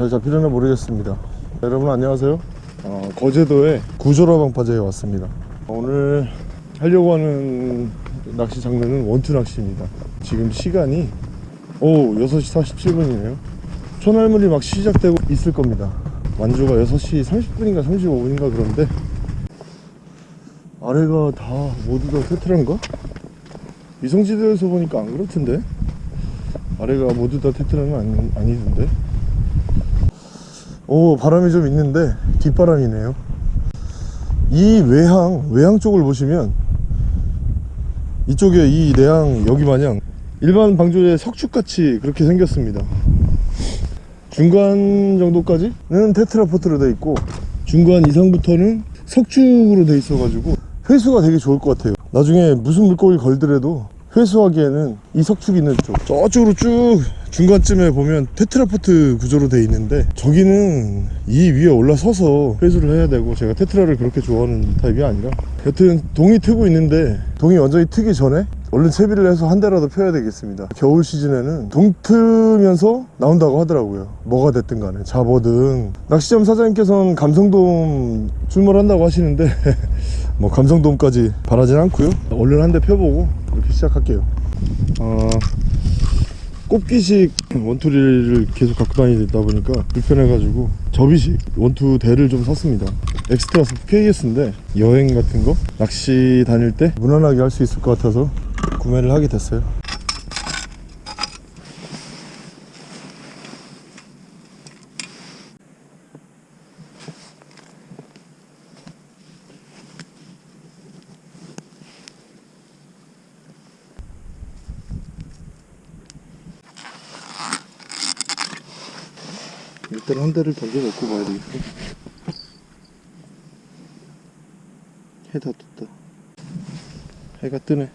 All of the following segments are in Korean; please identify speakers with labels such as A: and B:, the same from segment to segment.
A: 잘 잡히려나 모르겠습니다. 여러분 안녕하세요. 어, 거제도의 구조라 방파제에 왔습니다. 오늘 하려고 하는 낚시 장르는 원투 낚시입니다. 지금 시간이 오 6시 47분이네요. 초날물이 막 시작되고 있을 겁니다. 완주가 6시 30분인가 35분인가 그런데 아래가 다 모두 다 테트라인가? 위성지대에서 보니까 안 그렇던데. 아래가 모두 다 테트라는 아니, 아니던데 오 바람이 좀 있는데 뒷바람이네요. 이 외항 외항 쪽을 보시면 이쪽에 이 내항 여기 마냥 일반 방조제 석축같이 그렇게 생겼습니다. 중간 정도까지는 테트라포트로 돼 있고 중간 이상부터는 석축으로 돼 있어 가지고 회수가 되게 좋을 것 같아요. 나중에 무슨 물고기 걸더라도 회수하기에는 이 석축 있는 쪽. 저쪽으로 쭉 중간쯤에 보면 테트라포트 구조로 돼 있는데 저기는 이 위에 올라서서 회수를 해야 되고 제가 테트라를 그렇게 좋아하는 타입이 아니라 여튼 동이 트고 있는데 동이 완전히 트기 전에 얼른 채비를 해서 한 대라도 펴야 되겠습니다. 겨울 시즌에는 동 트면서 나온다고 하더라고요. 뭐가 됐든 간에. 잡어든. 낚시점 사장님께서는 감성돔 출몰한다고 하시는데 뭐 감성돔까지 바라진 않고요. 얼른 한 대 펴보고 이렇게 시작할게요. 어, 꼽기식 원투리를 계속 갖고 다니다 보니까 불편해가지고 접이식 원투 대를 좀 샀습니다. 엑스트라 KS인데 여행 같은 거 낚시 다닐 때 무난하게 할 수 있을 것 같아서 구매를 하게 됐어요 일단 한 대를 던져놓고 봐야 되겠어 해다 떴다. 해가 뜨네.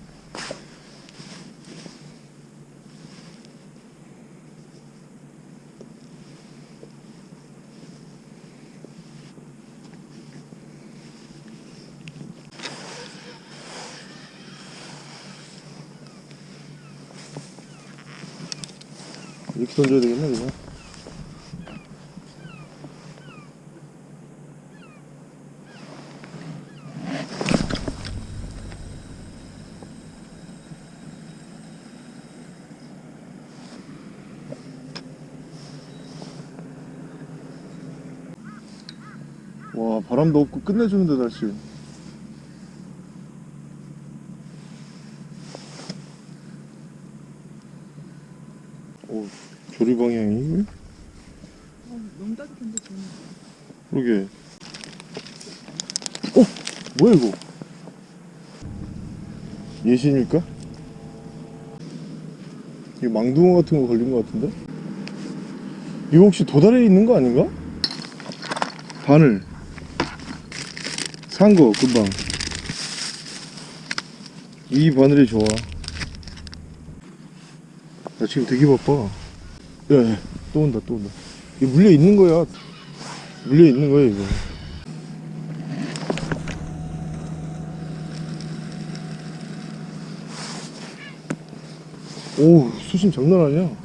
A: 이렇게 던져야 되겠네 그냥 와 바람도 없고 끝내주는데 날씨 오 조리 방향이
B: 어, 너무 따뜻한데 좋네.
A: 그러게 어? 뭐야 이거 예신일까? 이게 망둥어 같은 거 걸린 거 같은데? 이거 혹시 도달에 있는 거 아닌가? 바늘 산거 금방. 이 바늘이 좋아. 나 지금 되게 바빠. 야야 또 온다 또 온다. 이거 물려 있는 거야. 물려 있는 거야 이거. 오 수심 장난 아니야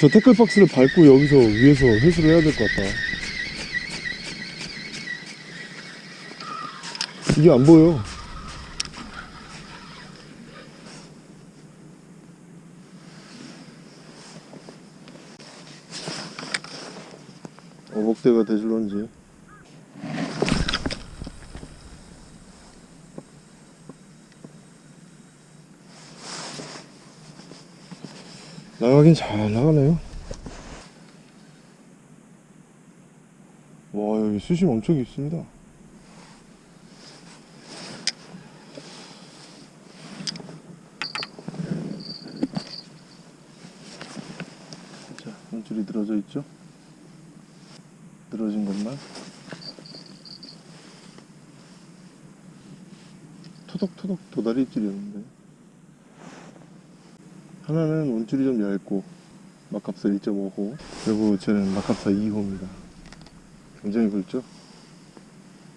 A: 저 태클박스를 밟고 여기서 위에서 회수를 해야 될 것 같다. 이게 안 보여. 어복대가 대줄런지 나가긴 잘 나가네요. 와 여기 수심 엄청 깊습니다. 자 한줄이 늘어져 있죠? 늘어진 것만. 토덕토덕 도다리 입질이었는데 하나는 원줄이 좀 얇고 막합사 1.5호. 그리고 쟤는 막합사 2호입니다. 굉장히 굵죠?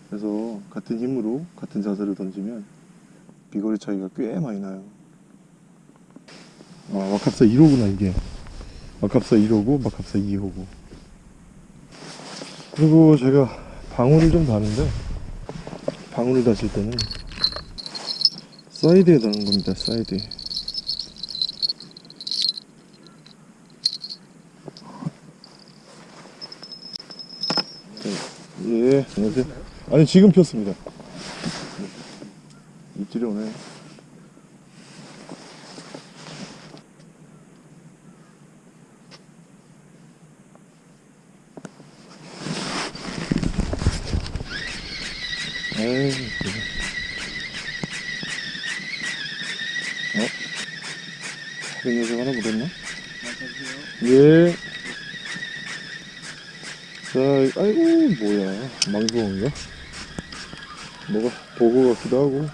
A: 그래서 같은 힘으로 같은 자세를 던지면 비거리 차이가 꽤 많이 나요. 아 막합사 1호구나 이게. 막합사 1호고 막합사 2호고. 그리고 제가 방울을 좀 다는데 방울을 다실 때는 사이드에 다는 겁니다 사이드에 예 안녕하세요. 아니 지금 폈습니다. 입질이 오네 에이 그래. 어? 다른 녀석 하나 묻었나? 예. 자, 아이고, 뭐야. 망둥어인가? 뭐가, 보고 같기도 하고.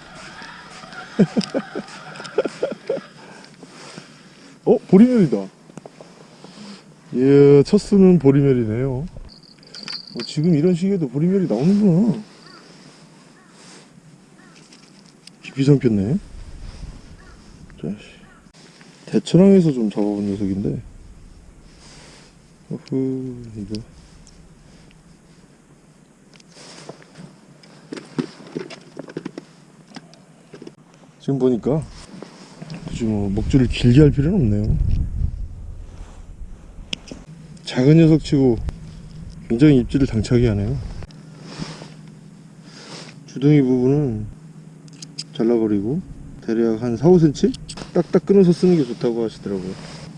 A: 어? 보리멸이다. 예, 첫 수는 보리멸이네요. 어, 지금 이런 시기에도 보리멸이 나오는구나. 깊이. 자식. 대천항에서 좀 잡아본 녀석인데. 어후, 이거. 지금 보니까 굳이 뭐 목줄을 길게 할 필요는 없네요. 작은 녀석 치고 굉장히 입질을 당차게 하네요. 주둥이 부분은 잘라버리고 대략 한 4, 5cm 딱딱 끊어서 쓰는 게 좋다고 하시더라고요.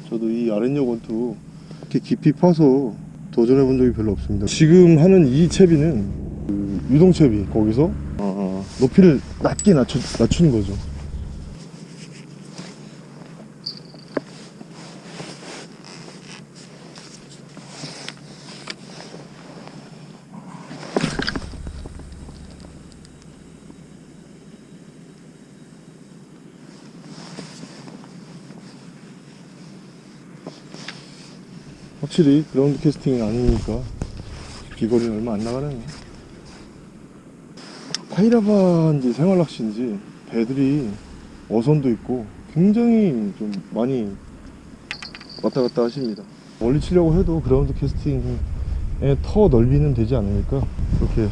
A: 저도 이 아랫역 원투 이렇게 깊이 파서 도전해 본 적이 별로 없습니다. 지금 하는 이 채비는 그 유동채비 거기서 아, 높이를 낮게 낮추, 낮추는 거죠. 확실히 그라운드 캐스팅이 아니니까 비거리는 얼마 안 나가네. 타이라바인지 생활낚시인지 배들이 어선도 있고 굉장히 좀 많이 왔다 갔다 하십니다. 멀리 치려고 해도 그라운드 캐스팅의 터 넓이는 되지 않으니까 그렇게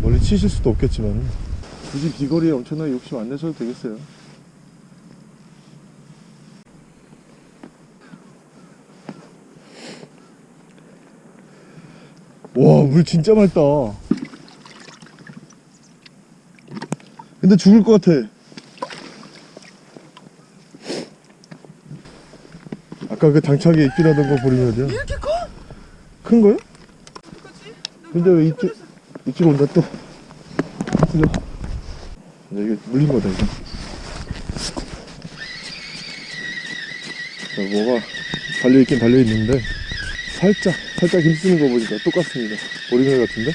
A: 멀리 치실 수도 없겠지만 굳이 비거리에 엄청나게 욕심 안 내셔도 되겠어요. 와, 물 진짜 맑다. 근데 죽을 것 같아. 아까 그 당차게 입질하던 거 보리멸이야.
B: 이렇게 커?
A: 큰 거요? 근데 왜 입질, 입질 온다 또. 이거. 야, 이거 물린 거다, 이거. 자, 뭐가 달려있긴 달려있는데, 살짝, 살짝 힘쓰는 거 보니까 똑같습니다. 보리멸 같은데?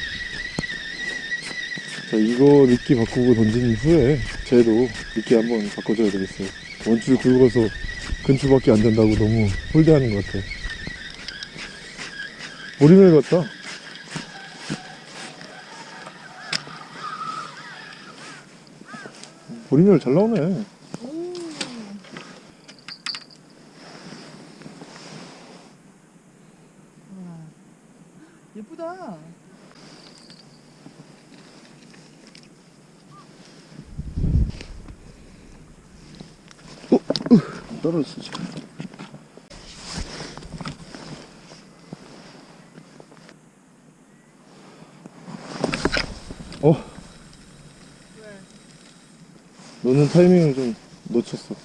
A: 자, 이거 미끼 바꾸고 던진 후에, 쟤도 미끼 한번 바꿔줘야 되겠어요. 원줄 굵어서 근추밖에 안 된다고 너무 홀대하는 것 같아. 보리멸 같다. 보리멸 잘 나오네.
B: 오. 와. 예쁘다.
A: 떨어졌어, 지금. 어,
B: 왜?
A: 너는 타이밍을 좀 놓쳤어.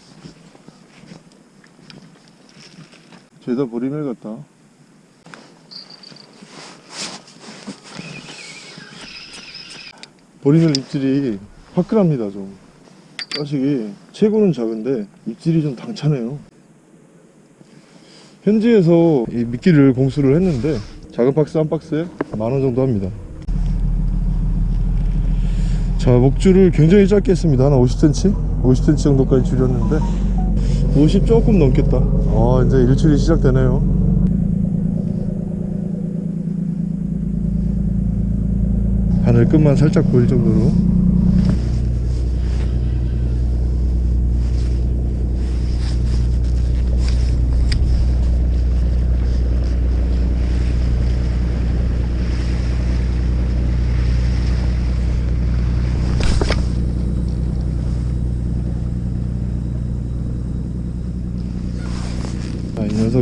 A: 죄다 보리멸 같다. 보리멸 입질이 화끈합니다, 좀. 자식이 체구는 작은데 입질이 좀 당차네요. 현지에서 이 미끼를 공수를 했는데 작은 박스 한 박스에 만 원 정도 합니다. 자 목줄을 굉장히 짧게 했습니다 한 50cm? 50cm 정도까지 줄였는데 50 조금 넘겠다 아 이제 일출이 시작되네요 하늘 끝만 살짝 보일 정도로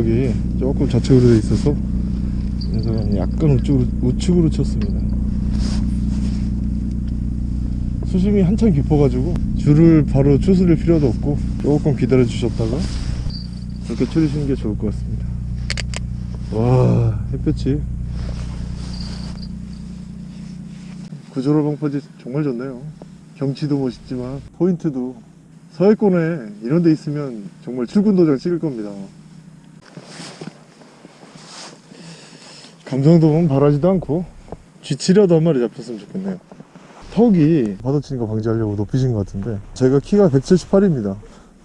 A: 아, 이 녀석이 조금 좌측으로 돼 있어서 이 녀석은 약간 우측으로, 우측으로 쳤습니다. 수심이 한참 깊어가지고 줄을 바로 추스릴 필요도 없고 조금 기다려 주셨다가 이렇게 추리시는 게 좋을 것 같습니다. 와 햇볕이. 구조로 방파제 정말 좋네요. 경치도 멋있지만 포인트도 서해권에 이런 데 있으면 정말 출근 도장 찍을 겁니다 감성돔은 바라지도 않고 쥐치려도 한 마리 잡혔으면 좋겠네요. 턱이 받아치는 거 방지하려고 높이신 것 같은데 제가 키가 178입니다.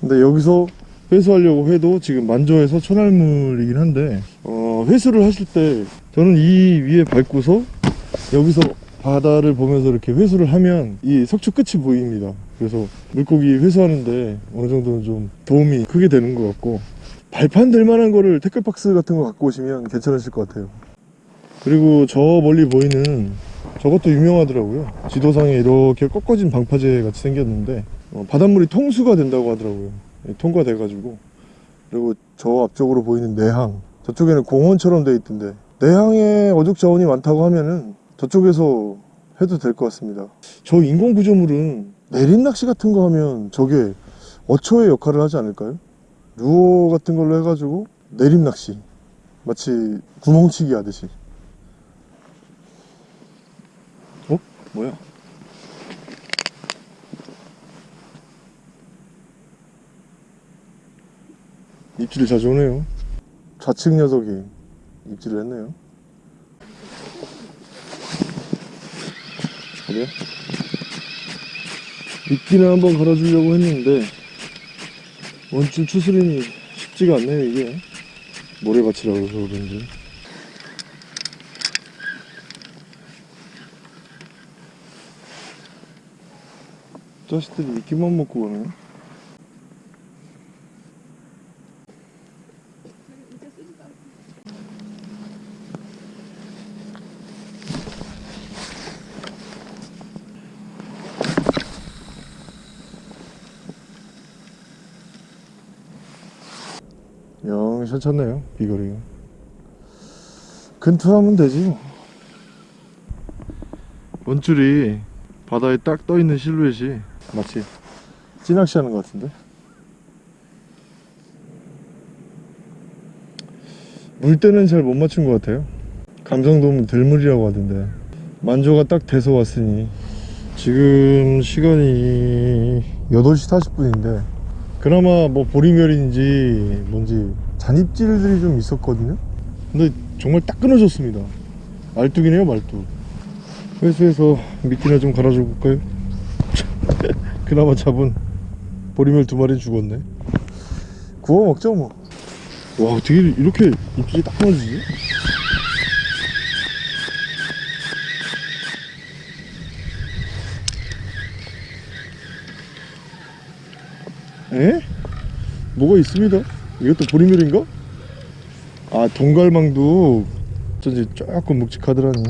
A: 근데 여기서 회수하려고 해도 지금 만조에서 천알물이긴 한데 어, 회수를 하실 때 저는 이 위에 밟고서 여기서 바다를 보면서 이렇게 회수를 하면 이 석축 끝이 보입니다. 그래서 물고기 회수하는데 어느 정도는 좀 도움이 크게 되는 것 같고 발판 될 만한 거를 태클박스 같은 거 갖고 오시면 괜찮으실 것 같아요 그리고 저 멀리 보이는 저것도 유명하더라고요. 지도상에 이렇게 꺾어진 방파제 같이 생겼는데 어, 바닷물이 통수가 된다고 하더라고요. 예, 통과돼 가지고. 그리고 저 앞쪽으로 보이는 내항. 저쪽에는 공원처럼 돼 있던데. 내항에 어족 자원이 많다고 하면은 저쪽에서 해도 될 것 같습니다. 저 인공 구조물은 내림 낚시 같은 거 하면 저게 어초의 역할을 하지 않을까요? 루어 같은 걸로 해가지고 내림 낚시. 마치 구멍치기 하듯이 어? 뭐야? 입질이 자주 오네요 좌측 녀석이 입질을 했네요 그래요? 미끼는 한번 걸어주려고 했는데 원줄 추스림이 쉽지가 않네요 이게 모래밭이라 그래서 그런지 자식들이 미끼만 먹고 가네. 영 괜찮네요 비거리가. 근투하면 되지 뭐. 원줄이 바다에 딱 떠있는 실루엣이 마치 찌낚시 하는 것 같은데? 물때는 잘 못 맞춘 것 같아요. 감성돔은 들물이라고 하던데. 만조가 딱 돼서 왔으니 지금 시간이 8시 40분인데 그나마 뭐 보리멸인지 뭔지 잔입질들이 좀 있었거든요. 근데 정말 딱 끊어졌습니다. 말뚝이네요 말뚝. 회수해서 미끼나 좀 갈아줘 볼까요? 그나마 잡은 보리멸 두 마리는 죽었네 구워 먹죠 뭐 와 어떻게 이렇게 입질이 딱 끊어지지? 에? 뭐가 있습니다 이것도 보리멸인가? 아 동갈망도 어쩐지 조금 묵직하더라니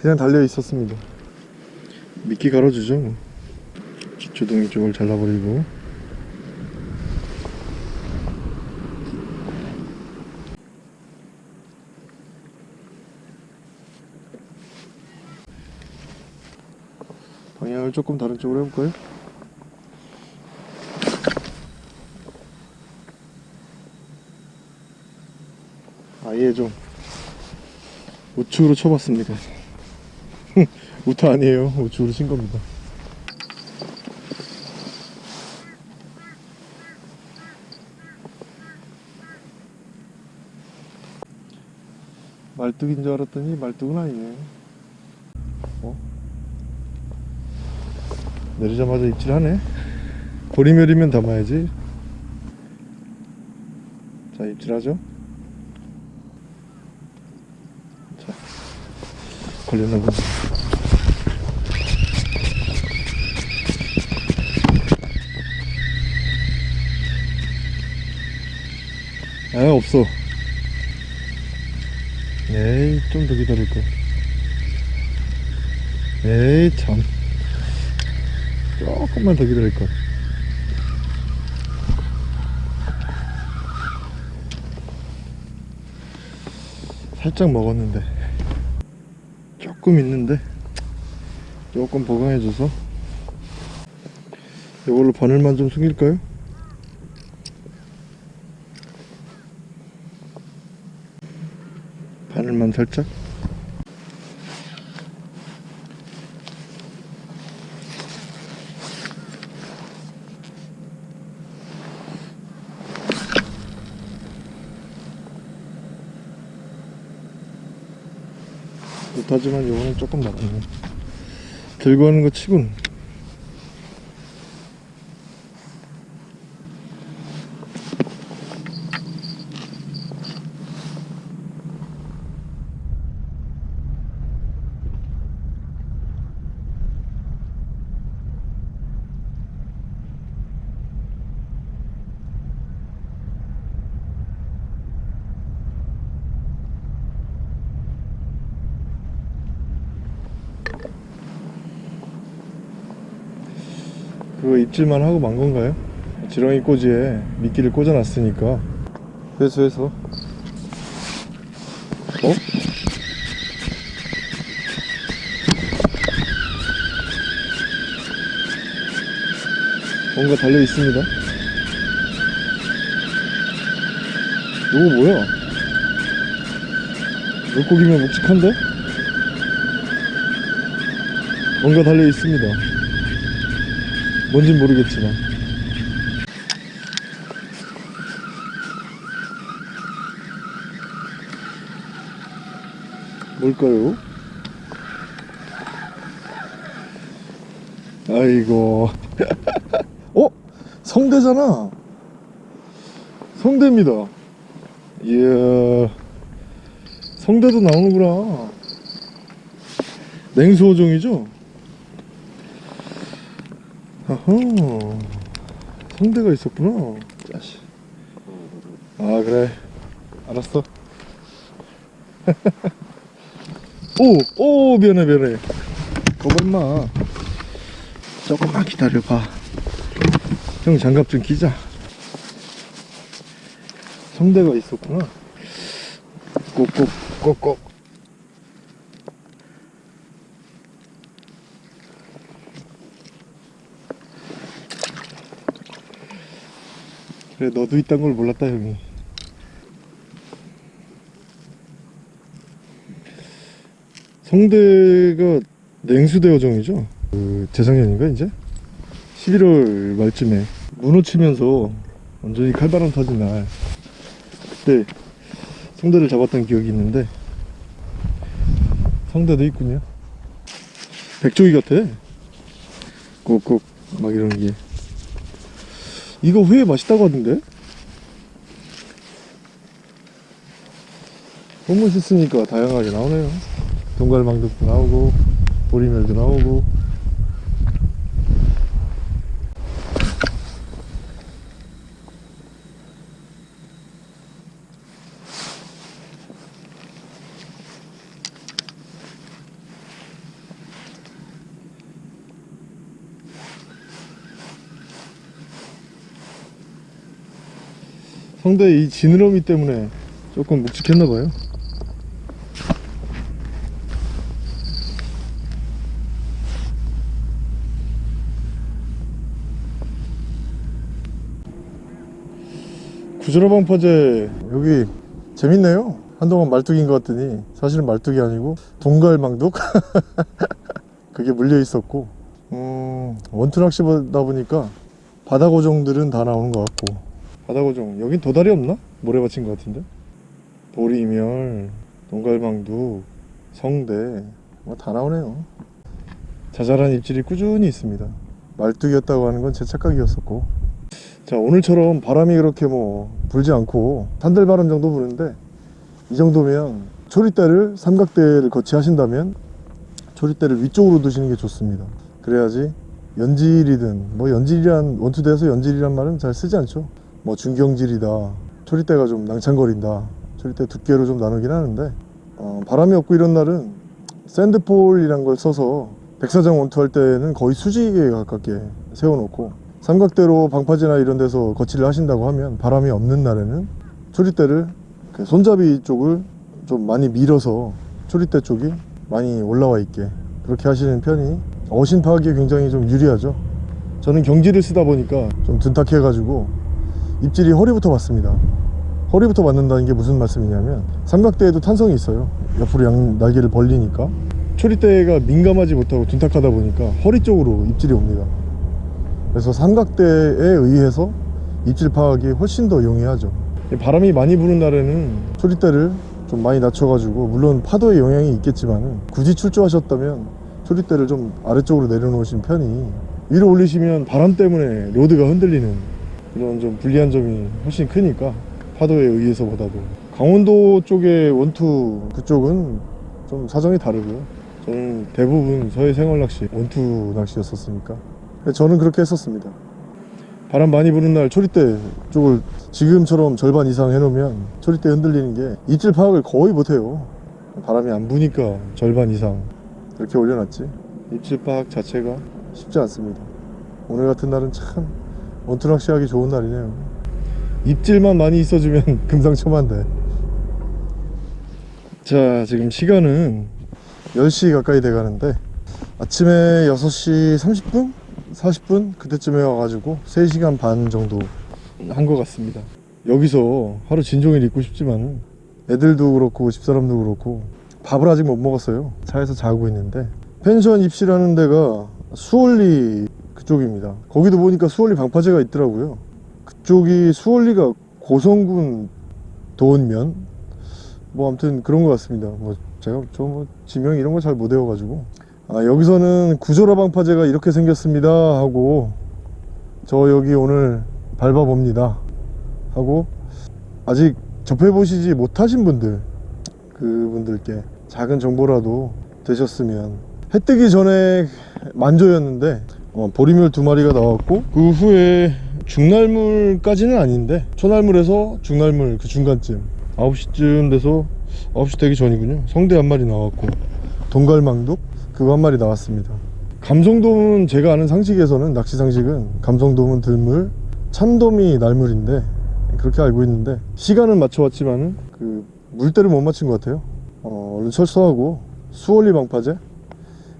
A: 그냥 달려 있었습니다 미끼 갈아주죠 뭐. 주둥이 쪽을 잘라버리고 방향을 조금 다른 쪽으로 해볼까요? 아예 좀 우측으로 쳐봤습니다 우타 아니에요. 뭐 우측으로 친 겁니다. 말뚝인 줄 알았더니 말뚝은 아니네. 어? 내리자마자 입질하네. 보리멸이면 담아야지. 자 입질하죠. 걸렸나 보네 아 없어. 에이 좀 더 기다릴걸 에이 참. 조금만 더 기다릴걸. 살짝 먹었는데 조금 있는데 조금 보강해줘서 이걸로 바늘만 좀 숨길까요? 바늘만 살짝 못하지만 요거는 조금 나갔네 들고 하는 거 치곤 입질만 하고 만 건가요? 지렁이 꼬지에 미끼를 꽂아놨으니까 회수해서 어? 뭔가 달려 있습니다. 이거 뭐야? 물고기면 묵직한데? 뭔가 달려 있습니다. 뭔진 모르겠지만 뭘까요? 아이고 어? 성대잖아 성대입니다 이야 성대도 나오는구나 냉수어종이죠? 아하 성대가 있었구나. 짜시 아 그래. 알았어. 오오 미안해 미안해. 거짓마. 조금만 기다려봐. 형 장갑 좀 끼자. 성대가 있었구나. 꼭꼭 꼭꼭 그래 너도 있단 걸 몰랐다 형이. 성대가 냉수대어종이죠? 그 재작년인가 이제? 11월 말쯤에 문어 치면서 완전히 칼바람 터진 날. 그때 성대를 잡았던 기억이 있는데 성대도 있군요. 백조기 같아. 꾹꾹 막 이러는 게 이거 회 맛있다고 하던데? 너무 맛있으니까 다양하게 나오네요 동갈망둥도 나오고 보리멸도 나오고 성대 이 지느러미 때문에 조금 묵직했나봐요. 구조라방파제 여기 재밌네요. 한동안 말뚝인 것 같더니 사실은 말뚝이 아니고 동갈망둑? 그게 물려 있었고. 음, 원투 낚시보다 보니까 바다고종들은 다 나오는 것 같고 바다고종 여긴 도다리 없나? 모래 받친 것 같은데? 보리멸 동갈망도 성대 뭐 다 나오네요. 자잘한 입질이 꾸준히 있습니다. 말뚝이었다고 하는 건 제 착각이었었고. 자 오늘처럼 바람이 그렇게 뭐 불지 않고 산들바람 정도 부는데 이 정도면 초리대를 삼각대를 거치하신다면 초리대를 위쪽으로 두시는 게 좋습니다. 그래야지 연질이든 뭐 연질이란 원투대에서 연질이란 말은 잘 쓰지 않죠 뭐 중경질이다. 초리대가 좀 낭창거린다. 초리대 두께로 좀 나누긴 하는데 어, 바람이 없고 이런 날은 샌드폴이란 걸 써서 백사장 원투 할 때는 거의 수직에 가깝게 세워놓고 삼각대로 방파제나 이런 데서 거치를 하신다고 하면 바람이 없는 날에는 초리대를 그 손잡이 쪽을 좀 많이 밀어서 초리대 쪽이 많이 올라와 있게 그렇게 하시는 편이 어신 파악에 굉장히 좀 유리하죠. 저는 경지를 쓰다 보니까 좀 둔탁해 가지고 입질이 허리부터 맞습니다. 허리부터 맞는다는 게 무슨 말씀이냐면 삼각대에도 탄성이 있어요. 옆으로 양 날개를 벌리니까. 초리대가 민감하지 못하고 둔탁하다 보니까 허리 쪽으로 입질이 옵니다. 그래서 삼각대에 의해서 입질 파악이 훨씬 더 용이하죠. 바람이 많이 부는 날에는 초리대를 좀 많이 낮춰가지고 물론 파도의 영향이 있겠지만 굳이 출조하셨다면 초리대를 좀 아래쪽으로 내려놓으신 편이 위로 올리시면 바람 때문에 로드가 흔들리는 이런 좀 불리한 점이 훨씬 크니까 파도에 의해서보다도. 강원도 쪽의 원투 그쪽은 좀 사정이 다르고요. 저는 대부분 서해 생활 낚시 원투 낚시였었으니까. 저는 그렇게 했었습니다. 바람 많이 부는 날 초리대 쪽을 지금처럼 절반 이상 해놓으면 초리대 흔들리는 게 입질 파악을 거의 못해요. 바람이 안 부니까 절반 이상 이렇게 올려놨지. 입질 파악 자체가 쉽지 않습니다. 오늘 같은 날은 참 원투 낚시 하기 좋은 날이네요. 입질만 많이 있어주면 금상첨화인데. 자 지금 시간은 10시 가까이 돼 가는데 아침에 6시 30분? 40분? 그때쯤에 와가지고 3시간 반 정도 한 것 같습니다. 여기서 하루 진종일 있고 싶지만 애들도 그렇고 집사람도 그렇고 밥을 아직 못 먹었어요. 차에서 자고 있는데. 펜션 입시라는 데가 수월리 그쪽입니다. 거기도 보니까 수월리 방파제가 있더라고요. 그쪽이 수월리가 고성군 도원면? 뭐 아무튼 그런 것 같습니다. 뭐 제가 저뭐 지명 이런 거 잘 못 외워가지고. 아 여기서는 구조라 방파제가 이렇게 생겼습니다 하고 저 여기 오늘 밟아봅니다 하고 아직 접해보시지 못하신 분들 그분들께 작은 정보라도 되셨으면 해 뜨기 전에 만조였는데 어, 보리멸 두 마리가 나왔고 그 후에 중날물까지는 아닌데 초날물에서 중날물 그 중간쯤 9시쯤 돼서 9시 되기 전이군요. 성대 한 마리 나왔고 동갈망독 그거 한 마리 나왔습니다. 감성돔은 제가 아는 상식에서는 낚시 상식은 감성돔은 들물 참돔이 날물인데 그렇게 알고 있는데 시간은 맞춰왔지만은 그 물때를 못 맞춘 것 같아요. 어, 얼른 철수하고 수월리 방파제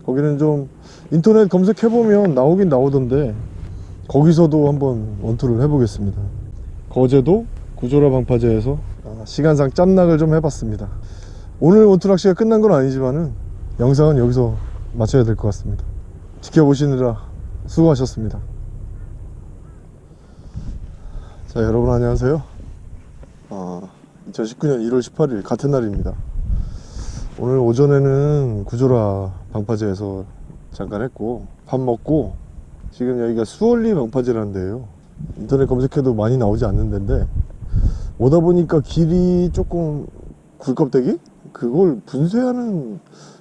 A: 거기는 좀 인터넷 검색해보면 나오긴 나오던데 거기서도 한번 원투를 해보겠습니다. 거제도 구조라 방파제에서 아, 시간상 짬낚을 좀 해봤습니다. 오늘 원투 낚시가 끝난 건 아니지만은 영상은 여기서 마쳐야 될 것 같습니다. 지켜보시느라 수고하셨습니다. 자 여러분 안녕하세요. 아, 2019년 1월 18일 같은 날입니다 오늘 오전에는 구조라 방파제에서 잠깐 했고 밥 먹고 지금 여기가 수월리 방파제라는 데예요. 인터넷 검색해도 많이 나오지 않는 데인데 오다 보니까 길이 조금 굴껍데기? 그걸 분쇄하는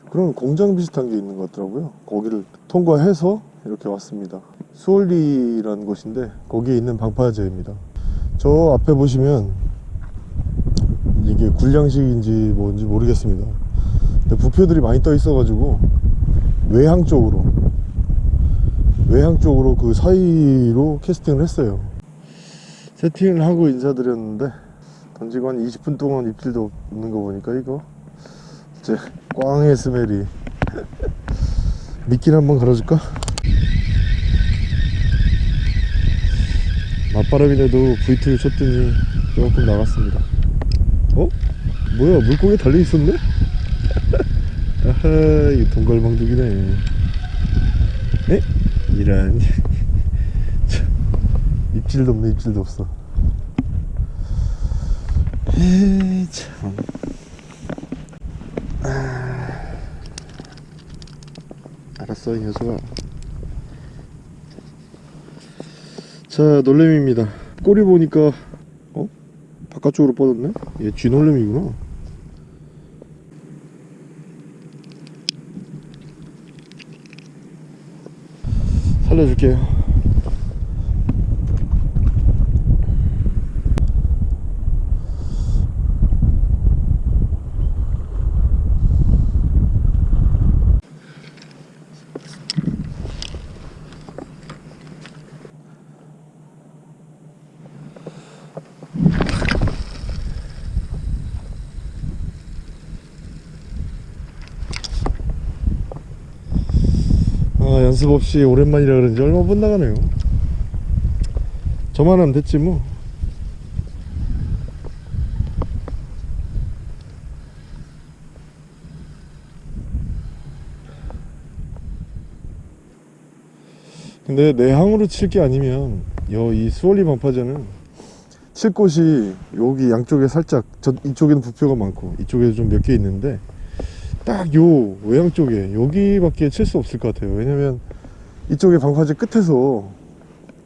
A: 그런 공장 비슷한 게 있는 것 같더라고요. 거기를 통과해서 이렇게 왔습니다. 수월리라는 곳인데 거기에 있는 방파제입니다. 저 앞에 보시면 이게 굴량식인지 뭔지 모르겠습니다 부표들이 많이 떠 있어 가지고 외항 쪽으로 외항 쪽으로 그 사이로 캐스팅을 했어요 세팅을 하고 인사드렸는데 던지고 한 20분 동안 입질도 없는 거 보니까 이거 이제 꽝의 스멜이 미끼를 한번 걸어줄까? 맞바람이라도 V2를 쳤더니 조금 나갔습니다 어? 뭐야 물고기 달려있었네? 아하 이거 동갈망둑이네. 에? 이란 입질도 없네 입질도 없어. 에이 참. 알았어 이 녀석아. 자 놀래미입니다. 꼬리 보니까 어? 바깥쪽으로 뻗었네? 얘 쥐놀래미구나 살려줄게요 아 연습 없이 오랜만이라 그런지 얼마 못 나가네요. 저만 하면 됐지 뭐. 근데 내항으로 칠 게 아니면 여 이 수월리 방파제는 칠 곳이 여기 양쪽에 살짝 저 이쪽에는 부표가 많고 이쪽에도 좀 몇 개 있는데 딱 요 외양 쪽에 여기밖에 칠 수 없을 것 같아요. 왜냐면 이쪽에 방파제 끝에서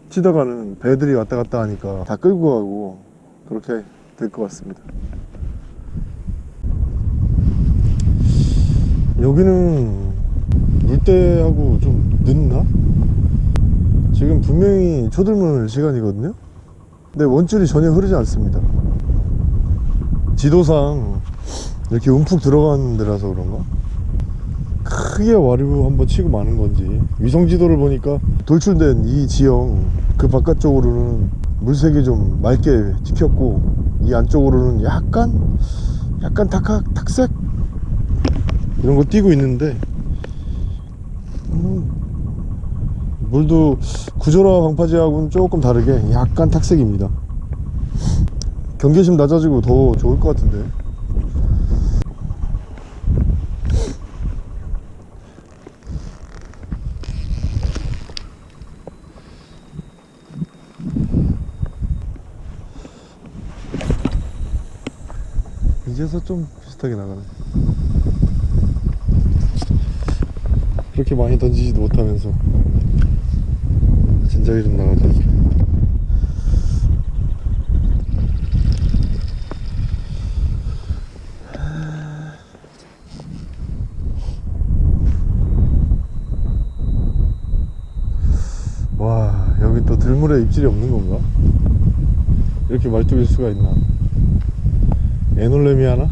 A: 치다가는 배들이 왔다 갔다 하니까 다 끌고 가고 그렇게 될 것 같습니다 여기는 물때하고 좀 늦나? 지금 분명히 초들물 시간이거든요 근데 원줄이 전혀 흐르지 않습니다 지도상 이렇게 움푹 들어가는 데라서 그런가? 크게 와류 한번 치고 마는 건지. 위성 지도를 보니까 돌출된 이 지형 그 바깥쪽으로는 물색이 좀 맑게 찍혔고 이 안쪽으로는 약간 약간 탁학 탁색? 이런 거 띄고 있는데 음, 물도 구조라 방파제하고는 조금 다르게 약간 탁색입니다. 경계심 낮아지고 더 좋을 것 같은데 이제서 좀 비슷하게 나가네. 그렇게 많이 던지지도 못하면서 진작에 좀 나가자. 와 여기 또 들물에 입질이 없는 건가? 이렇게 말뚝일 수가 있나 에놀렘이 하나?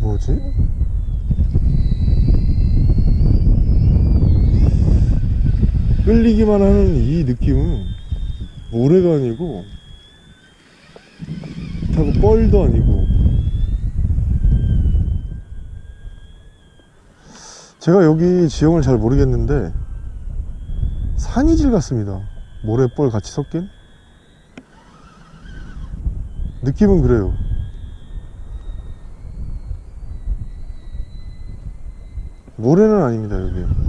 A: 뭐지? 끌리기만 하는 이 느낌은 모래가 아니고 타고 뻘도 아니고. 제가 여기 지형을 잘 모르겠는데 산이질 같습니다. 모래뻘 같이 섞인? 느낌은 그래요. 모래는 아닙니다 여기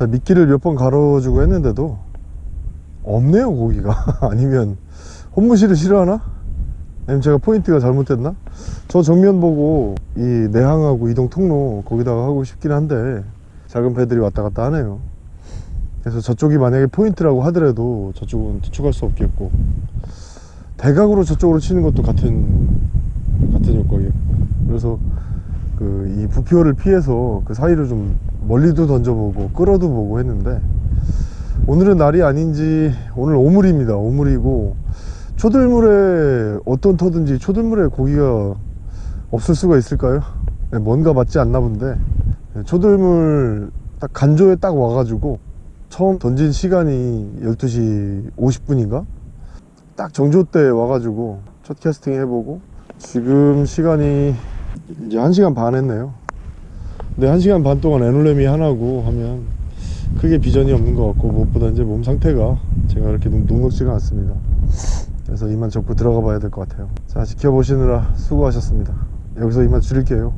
A: 자 미끼를 몇 번 갈아주고 했는데도 없네요 고기가 아니면 혼무시를 싫어하나? 아니면 제가 포인트가 잘못됐나? 저 정면 보고 이 내항하고 이동 통로 거기다가 하고 싶긴 한데 작은 배들이 왔다 갔다 하네요 그래서 저쪽이 만약에 포인트라고 하더라도 저쪽은 투척할 수 없겠고 대각으로 저쪽으로 치는 것도 같은 같은 효과겠고 그래서 그 이 부표를 피해서 그 사이를 좀 멀리도 던져보고 끌어도 보고 했는데 오늘은 날이 아닌지 오늘 오물입니다 오물이고 초들물에 어떤 터든지 초들물에 고기가 없을 수가 있을까요? 네, 뭔가 맞지 않나 본데 네, 초들물 딱 간조에 딱 와가지고 처음 던진 시간이 12시 50분인가? 딱 정조 때 와가지고 첫 캐스팅 해보고 지금 시간이 이제 1시간 반 했네요. 근데 1시간 반 동안 에놀레미 하나고 하면 크게 비전이 없는 것 같고 무엇보다 이제 몸 상태가 제가 그렇게 녹- 녹록지가 않습니다. 그래서 이만 접고 들어가 봐야 될 것 같아요. 자 지켜보시느라 수고하셨습니다. 여기서 이만 줄일게요